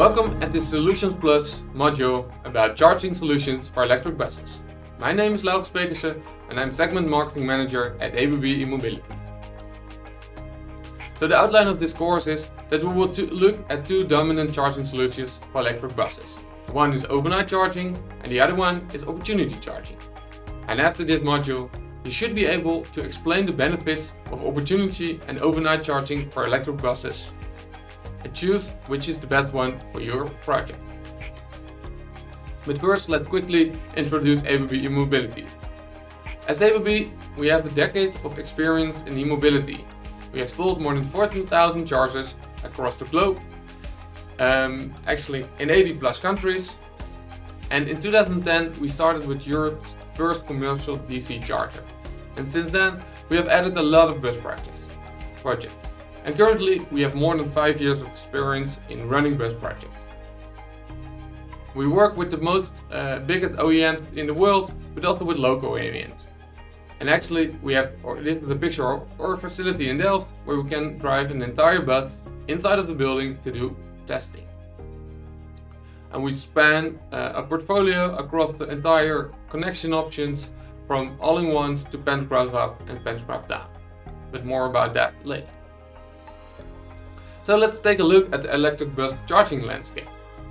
the Solutions Plus module about charging solutions for electric buses. My name is Laurens Petersen and I'm Segment Marketing Manager at ABB E-mobility. So the outline of this course is that we will look at two dominant charging solutions for electric buses. One is overnight charging and the other one is opportunity charging. And after this module, you should be able to explain the benefits of opportunity and overnight charging for electric buses and choose which is the best one for your project. But first, let's quickly introduce ABB E-mobility. As ABB, we have a decade of experience in e-mobility. We have sold more than 14,000 chargers across the globe, um, actually in 80 plus countries. And in 2010, we started with Europe's first commercial DC charger. And since then, we have added a lot of bus projects. projects. And currently, we have more than 5 years of experience in running bus projects. We work with the most uh, biggest OEMs in the world, but also with local OEMs. And actually, we have, or this is a picture of our facility in Delft, where we can drive an entire bus inside of the building to do testing. And we span uh, a portfolio across the entire connection options from all-in-ones to pantograph up and pantograph down. But more about that later. So let's take a look at the electric bus charging landscape.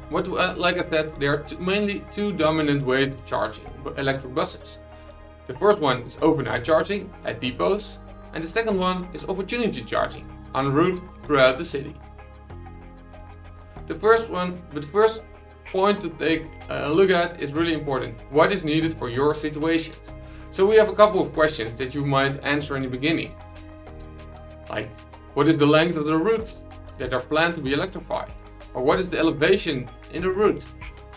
What, uh, like I said, there are mainly two dominant ways of charging electric buses. The first one is overnight charging at depots and the second one is opportunity charging en route throughout the city. The first one, but first point to take a look at is really important. What is needed for your situations? So we have a couple of questions that you might answer in the beginning. Like, what is the length of the route that are planned to be electrified? Or what is the elevation in the route?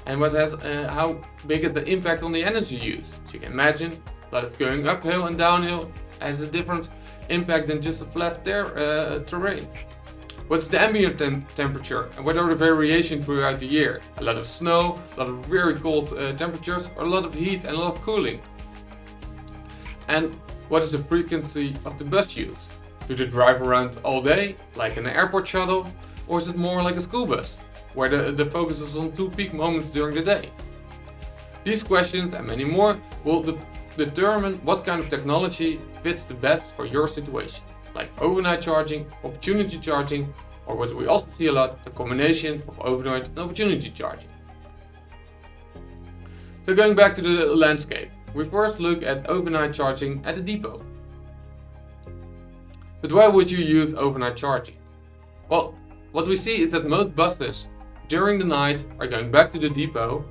And what has, uh, how big is the impact on the energy use? So you can imagine that going uphill and downhill has a different impact than just a flat ter uh, terrain. What's the ambient tem temperature and what are the variations throughout the year? A lot of snow, a lot of very cold uh, temperatures, or a lot of heat and a lot of cooling. And what is the frequency of the bus use? Do they drive around all day, like an airport shuttle, or is it more like a school bus, where the, the focus is on two peak moments during the day? These questions and many more will de determine what kind of technology fits the best for your situation, like overnight charging, opportunity charging, or what we also see a lot, a combination of overnight and opportunity charging. So going back to the landscape, we first look at overnight charging at the depot. But why would you use overnight charging? Well, what we see is that most buses during the night are going back to the depot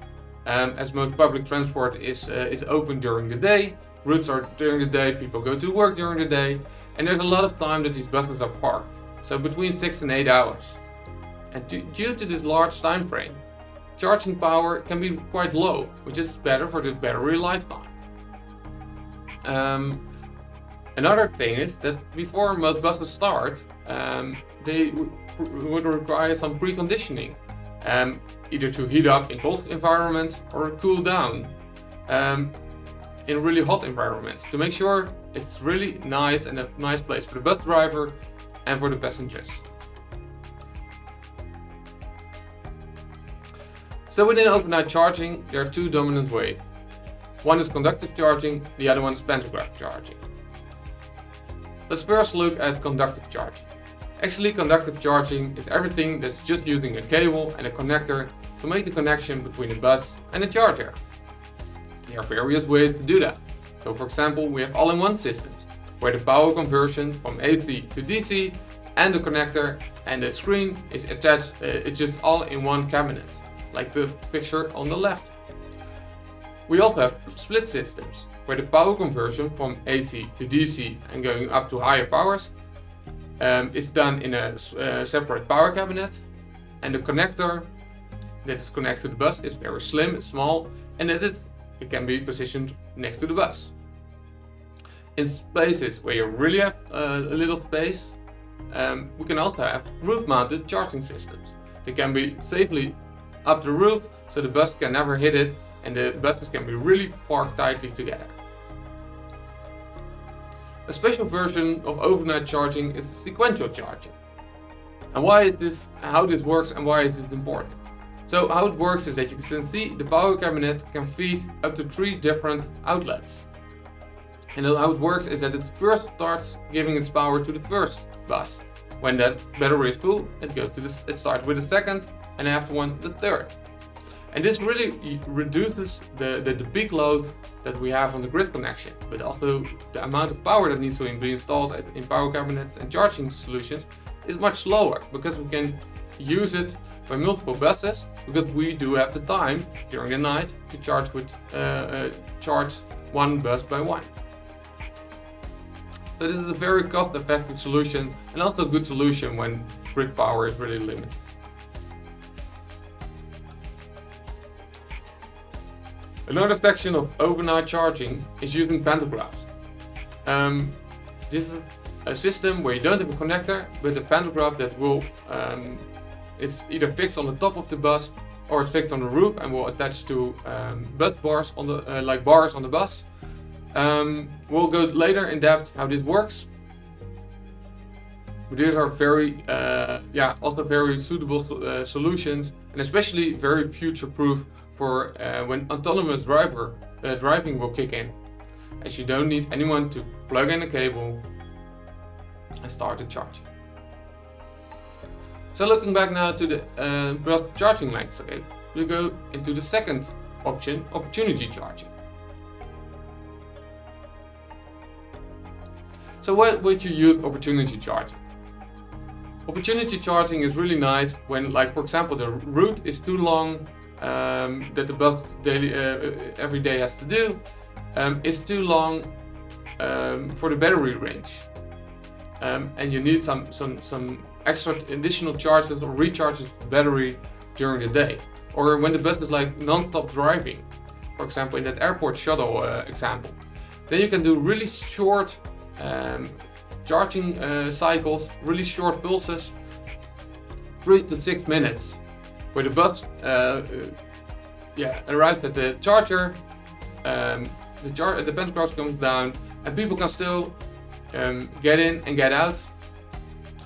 um, as most public transport is, uh, is open during the day. Routes are during the day, people go to work during the day and there's a lot of time that these buses are parked. So between 6 and 8 hours. And due to this large time frame, charging power can be quite low, which is better for the battery lifetime. Um, another thing is that before most buses start, um, they would require some preconditioning, um, either to heat up in cold environments or cool down um, in really hot environments to make sure it's really nice and a nice place for the bus driver and for the passengers. So within overnight charging, there are two dominant ways. One is conductive charging, the other one is pantograph charging. Let's first look at conductive charging. Actually, conductive charging is everything that's just using a cable and a connector to make the connection between the bus and the charger. There are various ways to do that. So for example, we have all-in-one systems, where the power conversion from AC to DC and the connector and the screen is attached, uh, it's just all in one cabinet, like the picture on the left. We also have split systems, where the power conversion from AC to DC and going up to higher powers um, is done in a uh, separate power cabinet and the connector that is connected to the bus is very slim, it's small and it, is, it can be positioned next to the bus. In spaces where you really have uh, a little space, um, we can also have roof-mounted charging systems. They can be safely up the roof so the bus can never hit it and the buses can be really parked tightly together. A special version of overnight charging is sequential charging. And why is this, how this works and why is this important? So how it works is that you can see the power cabinet can feed up to three different outlets. And how it works is that it first starts giving its power to the first bus. When that battery is full, it goes to the, it starts with the second, and after one, the third. And this really reduces the, the, the, peak load that we have on the grid connection, but also the amount of power that needs to be installed in power cabinets and charging solutions is much lower because we can use it by multiple buses because we do have the time during the night to charge with uh, uh, charge one bus by one. So this is a very cost-effective solution and also a good solution when grid power is really limited. Another section of overnight charging is using pantographs. Um, this is a system where you don't have a connector, but a pantograph that will um, is either fixed on the top of the bus or it's fixed on the roof and will attach to um, bars on the uh, like bars on the bus. Um, we'll go later in depth how this works. These are very, uh, yeah, also very suitable uh, solutions and especially very future-proof for uh, when autonomous driver uh, driving will kick in. As you don't need anyone to plug in a cable and start the charging. So looking back now to the uh, charging landscape, we go into the second option, opportunity charging. So what would you use opportunity charging? Opportunity charging is really nice when, like for example, the route is too long um, that the bus daily, uh, every day has to do. Um, too long um, for the battery range. Um, and you need some, some, some extra additional charges or recharges the battery during the day. Or when the bus is like non-stop driving, for example in that airport shuttle uh, example. Then you can do really short um, charging uh, cycles, really short pulses, 3 to 6 minutes, where the bus uh, uh, yeah, arrives at the charger, um, the, char the pantograph comes down, and people can still um, get in and get out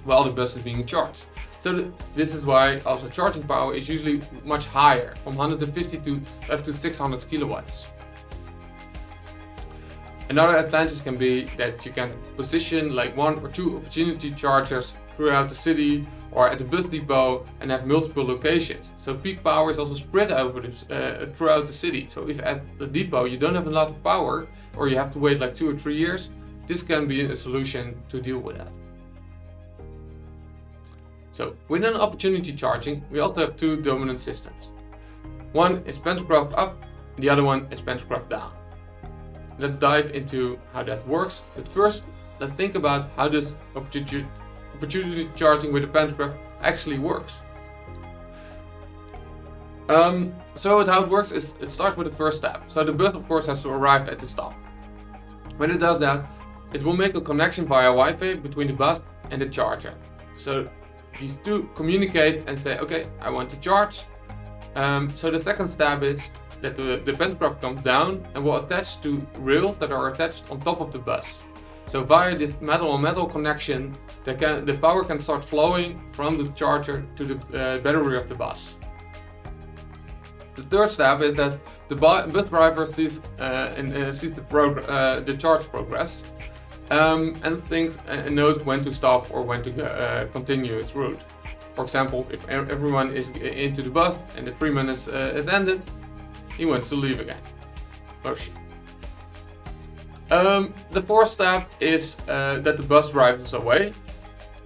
while the bus is being charged. So th this is why also charging power is usually much higher, from 150 to up to 600 kilowatts. Another advantage can be that you can position like one or two opportunity chargers throughout the city or at the bus depot and have multiple locations. So peak power is also spread over the, uh, throughout the city. So if at the depot you don't have a lot of power or you have to wait like two or three years, this can be a solution to deal with that. So within opportunity charging, we also have two dominant systems. One is pantograph up, the other one is pantograph down. Let's dive into how that works. But first, let's think about how this opportunity, charging with a pantograph actually works. Um, so how it works is it starts with the first step. So the bus of course has to arrive at the stop. When it does that, it will make a connection via Wi-Fi between the bus and the charger. So these two communicate and say, okay, I want to charge. Um, so the second step is the, the pantograph comes down and will attach to rails that are attached on top of the bus. So via this metal-on-metal -metal connection, the, can, the power can start flowing from the charger to the uh, battery of the bus. The third step is that the bus driver sees, uh, and, uh, sees the, uh, the charge progress um, and thinks and knows when to stop or when to uh, continue its route. For example, if everyone is into the bus and the three minutes uh, is ended, he wants to leave again. Oh. Um, the fourth step is uh, that the bus drives away.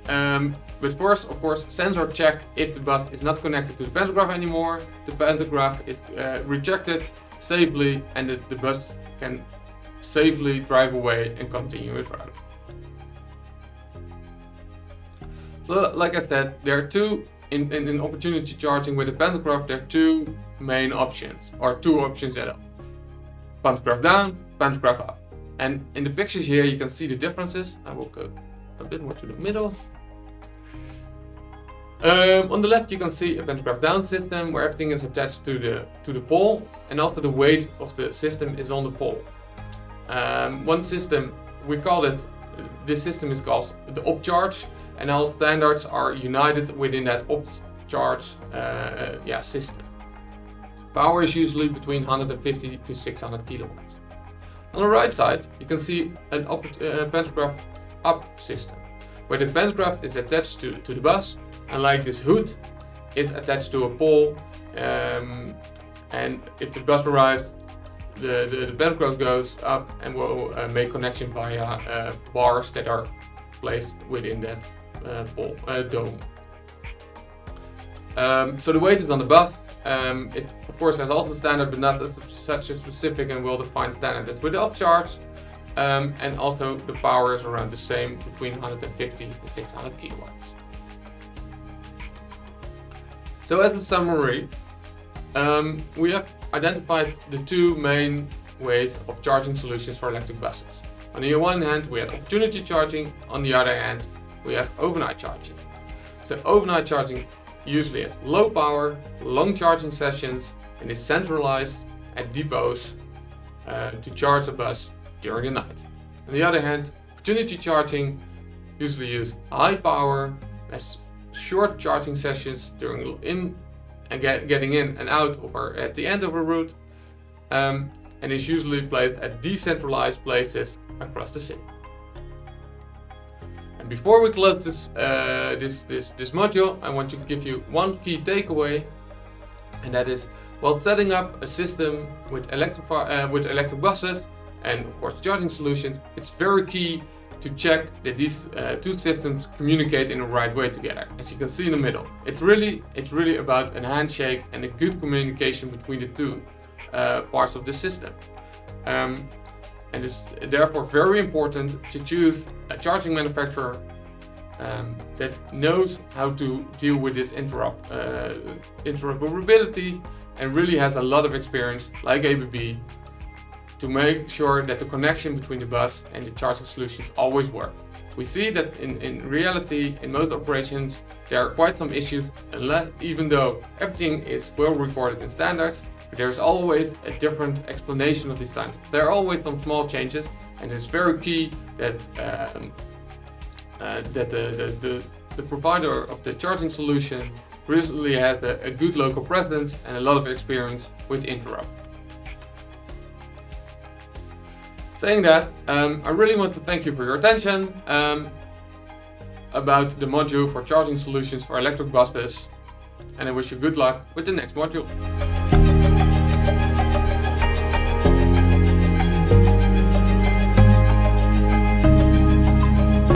Um, but first, of course, sensor check if the bus is not connected to the pantograph anymore. The pantograph is uh, rejected safely and the, the bus can safely drive away and continue its route. So like I said, there are two, in, in, in opportunity charging with the pantograph, there are two main options, or two options at all. Pantograph down, pantograph up. And in the pictures here you can see the differences. I will go a bit more to the middle. Um, on the left you can see a pantograph down system where everything is attached to the to the pole and also the weight of the system is on the pole. Um, one system, we call it, this system is called the OppCharge and all standards are united within that OppCharge uh, yeah, system. Power is usually between 150 to 600 kilowatts. On the right side, you can see an up, uh, pantograph up system, where the pantograph is attached to, to the bus, and like this hood is attached to a pole, um, and if the bus arrives, the, the, the pantograph goes up and will uh, make connection via uh, bars that are placed within that uh, pole, uh, dome. Um, so the weight is on the bus. Um, it of course has also standard, but not such a specific and well-defined standard as with the OppCharge. Um, and also the power is around the same between 150 and 600 kilowatts. So as a summary, um, we have identified the two main ways of charging solutions for electric buses. On the one hand, we have opportunity charging, on the other hand, we have overnight charging. So overnight charging usually has low power, long charging sessions and is centralized at depots uh, to charge a bus during the night. On the other hand, opportunity charging usually use high power, has short charging sessions during in and get, getting in and out of or at the end of a route um, and is usually placed at decentralized places across the city. Before we close this, uh, this, this, this module, I want to give you one key takeaway and that is while setting up a system with electric, uh, with electric buses and of course charging solutions, it's very key to check that these uh, two systems communicate in the right way together, as you can see in the middle. It's really, it's really about a handshake and a good communication between the two uh, parts of the system. Um, and it's therefore very important to choose a charging manufacturer um, that knows how to deal with this interop uh, interoperability and really has a lot of experience, like ABB, to make sure that the connection between the bus and the charging solutions always work. We see that in, in reality, in most operations, there are quite some issues, unless even though everything is well recorded in standards, there's always a different explanation of these standards. There are always some small changes, and it's very key that um, uh, that the, the, the, the, provider of the charging solution really has a, a good local presence and a lot of experience with interop. Saying that, um, I really want to thank you for your attention um, about the module for charging solutions for electric buses and I wish you good luck with the next module.